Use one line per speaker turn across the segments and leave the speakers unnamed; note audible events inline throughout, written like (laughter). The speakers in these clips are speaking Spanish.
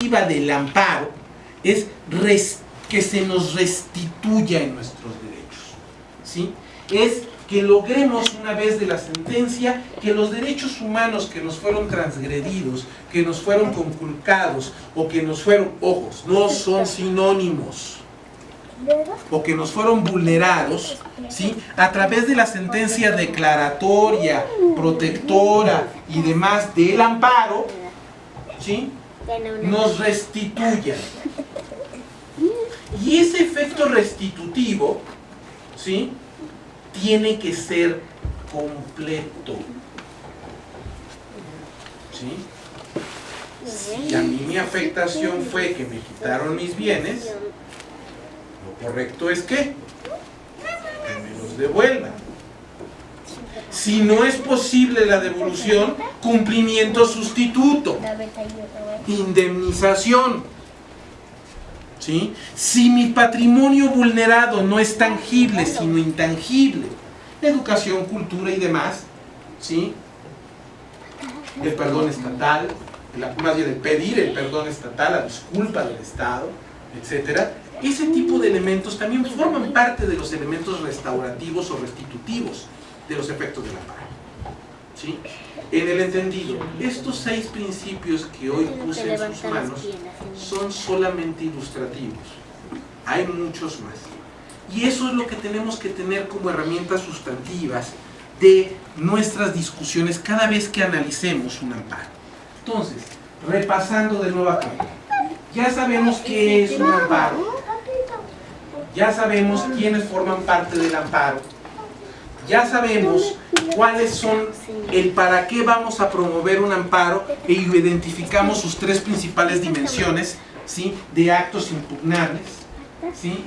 del amparo es que se nos restituya en nuestros derechos. ¿sí? Es que logremos una vez de la sentencia que los derechos humanos que nos fueron transgredidos, que nos fueron conculcados o que nos fueron, ojos, no son sinónimos o que nos fueron vulnerados, ¿sí? a través de la sentencia declaratoria, protectora y demás del amparo, ¿sí? Nos restituyan. Y ese efecto restitutivo, ¿sí? Tiene que ser completo. ¿Sí? Si a mí mi afectación fue que me quitaron mis bienes, lo correcto es que, que me los devuelvan. Si no es posible la devolución, cumplimiento sustituto. Indemnización. ¿Sí? Si mi patrimonio vulnerado no es tangible, sino intangible, educación, cultura y demás, ¿sí? el perdón estatal, más bien el pedir el perdón estatal, la disculpa del Estado, etcétera, ese tipo de elementos también forman parte de los elementos restaurativos o restitutivos de los efectos de la paz. ¿Sí? En el entendido, estos seis principios que hoy puse en sus manos son solamente ilustrativos. Hay muchos más. Y eso es lo que tenemos que tener como herramientas sustantivas de nuestras discusiones cada vez que analicemos un amparo. Entonces, repasando de nuevo acá, ya sabemos qué es un amparo, ya sabemos quiénes forman parte del amparo, ya sabemos cuáles son el para qué vamos a promover un amparo e identificamos sus tres principales dimensiones ¿sí? de actos impugnables. ¿sí?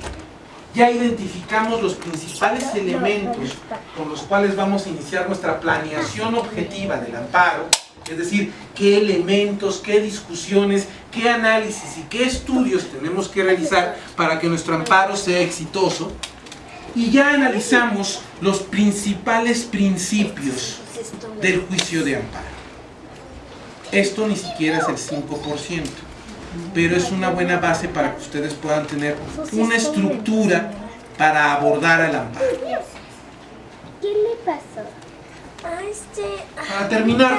Ya identificamos los principales elementos con los cuales vamos a iniciar nuestra planeación objetiva del amparo, es decir, qué elementos, qué discusiones, qué análisis y qué estudios tenemos que realizar para que nuestro amparo sea exitoso y ya analizamos los principales principios del juicio de amparo. Esto ni siquiera es el 5%, pero es una buena base para que ustedes puedan tener una estructura para abordar el amparo.
¿Qué le pasó?
Este, para terminar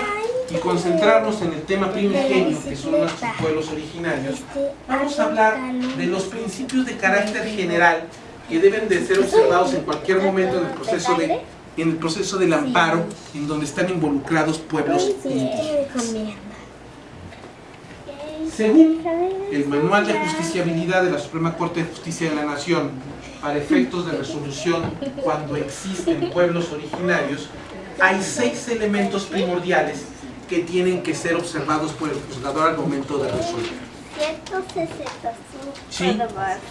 y concentrarnos en el tema primigenio, que son nuestros pueblos originarios, vamos a hablar de los principios de carácter general que deben de ser observados en cualquier momento en el proceso de en el proceso del amparo en donde están involucrados pueblos indígenas. Según el Manual de Justiciabilidad de la Suprema Corte de Justicia de la Nación, para efectos de resolución cuando existen pueblos originarios, hay seis elementos primordiales que tienen que ser observados por el juzgador al momento de resolver. ¿Sí?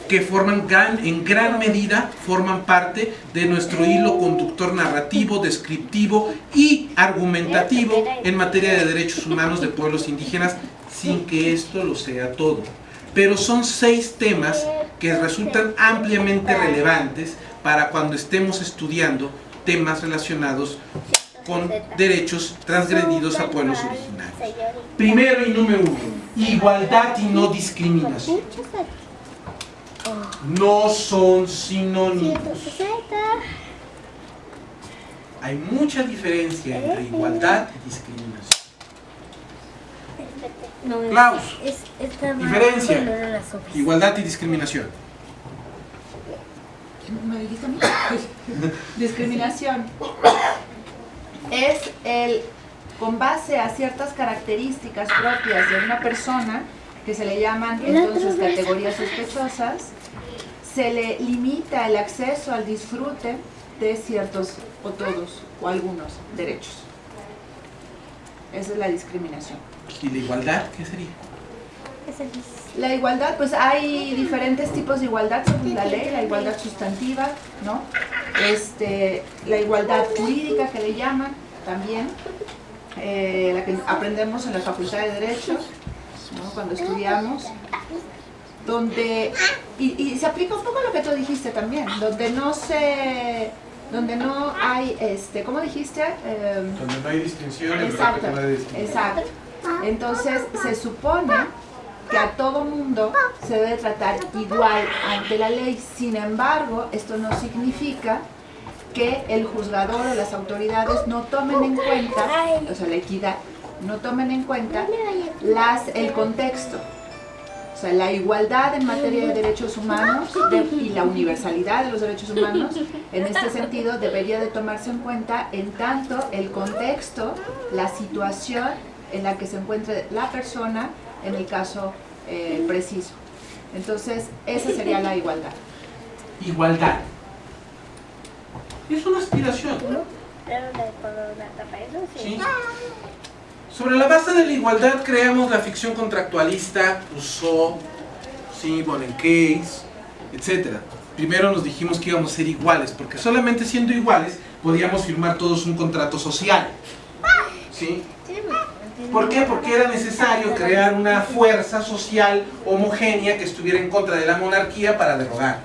que forman gran, en gran medida forman parte de nuestro hilo conductor narrativo, descriptivo y argumentativo en materia de derechos (laughs) humanos de pueblos indígenas sin que esto lo sea todo. Pero son seis temas que resultan ampliamente relevantes para cuando estemos estudiando temas relacionados con derechos transgredidos a pueblos originarios. Primero y número uno, igualdad y no discriminación. No son sinónimos. Hay mucha diferencia entre igualdad y discriminación. Klaus, diferencia, igualdad y discriminación.
¿Me dijiste (coughs) Discriminación es el, con base a ciertas características propias de una persona, que se le llaman entonces categorías sospechosas, se le limita el acceso al disfrute de ciertos o todos o algunos derechos. Esa es la discriminación.
¿Y la igualdad qué sería?
La igualdad, pues hay diferentes tipos de igualdad según la ley, la igualdad sustantiva, ¿no? Este, la igualdad jurídica que le llaman también, eh, la que aprendemos en la Facultad de Derecho, cuando estudiamos, donde, y, se aplica un poco lo que tú dijiste también, donde no se, donde no hay, este, ¿cómo dijiste?
Em, donde no hay distinción
exacto, exacto. Entonces se supone que a todo mundo se debe tratar igual ante la ley. Sin embargo, esto no significa que el juzgador o las autoridades no tomen en cuenta, o sea, la equidad, no tomen en cuenta las, el contexto. O sea, la igualdad en materia de derechos humanos de- y la universalidad de los derechos humanos, en este sentido, debería de tomarse en cuenta en tanto el contexto, la situación en la que se encuentre la persona en el caso eh, preciso. Entonces, esa sería la igualdad.
Igualdad. Es una aspiración.
Pero de color de tapa, eso sí.
¿sí? Sobre la base de la igualdad creamos la ficción contractualista, Rousseau, ¿sí? Case, etc. Primero nos dijimos que íbamos a ser iguales, porque solamente siendo iguales podíamos firmar todos un contrato social. ¿sí? ¿Por qué? Porque era necesario crear una fuerza social homogénea que estuviera en contra de la monarquía para derogar,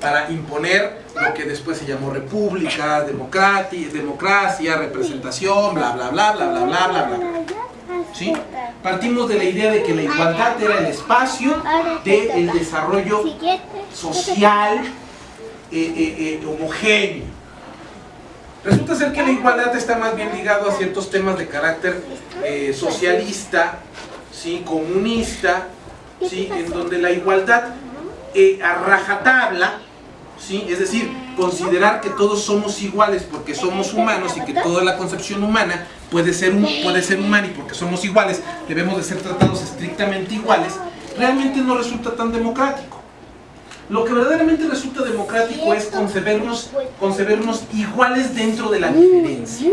para imponer lo que después se llamó república, democrati- democracia, representación, bla bla bla bla bla bla bla bla. ¿Sí? Partimos de la idea de que la igualdad era el espacio del desarrollo
Siguiente.
social eh, eh, eh, homogéneo. Resulta ser que la igualdad está más bien ligado a ciertos temas de carácter socialista, ¿sí? comunista, ¿sí? en donde la igualdad a rajatabla, ¿sí? es decir, considerar que todos somos iguales porque somos humanos y que toda la concepción humana puede ser, puede ser humana y porque somos iguales debemos de ser tratados estrictamente iguales, realmente no resulta tan democrático. Lo que verdaderamente resulta democrático es concebernos, concebernos iguales dentro de la diferencia.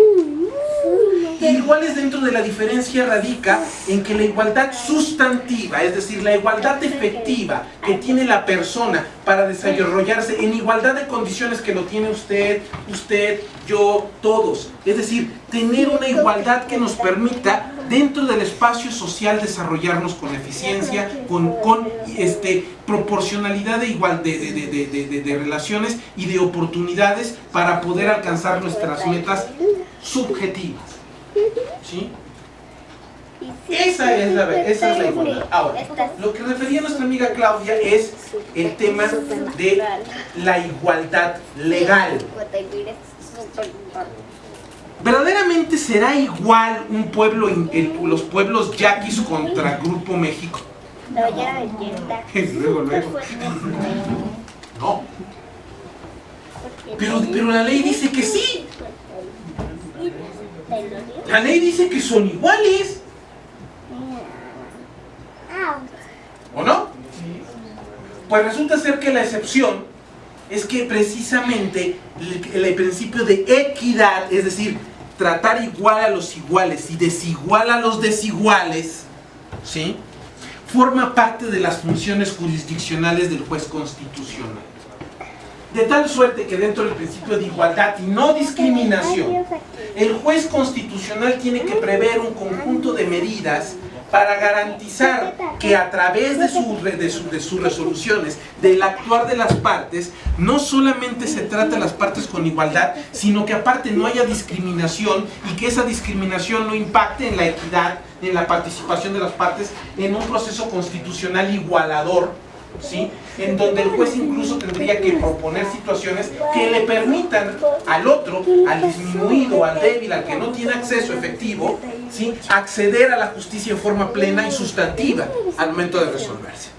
Iguales dentro de la diferencia radica en que la igualdad sustantiva, es decir, la igualdad efectiva que tiene la persona para desarrollarse en igualdad de condiciones que lo tiene usted, usted, yo, todos. Es decir, tener una igualdad que nos permita dentro del espacio social desarrollarnos con eficiencia, con, con este, proporcionalidad de, igual, de, de- de- relaciones y de oportunidades para poder alcanzar nuestras metas subjetivas. ¿Sí? Esa es la, esa es la igualdad. Ahora, lo que refería nuestra amiga Claudia es el tema de la igualdad legal. ¿Verdaderamente será igual un pueblo, el- los pueblos yaquis contra Grupo México? (laughs)
No, ya.
Luego, luego. No, pero, pero la ley dice que sí. La ley dice que son iguales, ¿o no? Pues resulta ser que la excepción es que precisamente el, el principio de equidad, es decir, tratar igual a los iguales y desigual a los desiguales, ¿sí? forma parte de las funciones jurisdiccionales del juez constitucional. De tal suerte que dentro del principio de igualdad y no discriminación, el juez constitucional tiene que prever un conjunto de medidas para garantizar que a través de, su re- de su- de sus resoluciones, del actuar de las partes, no solamente se trata a las partes con igualdad, sino que aparte no haya discriminación y que esa discriminación no impacte en la equidad, en la participación de las partes en un proceso constitucional igualador, ¿sí? en donde el juez incluso tendría que proponer situaciones que le permitan al otro, al disminuido, al débil, al que no tiene acceso efectivo, ¿sí? acceder a la justicia en forma plena y sustantiva al momento de resolverse.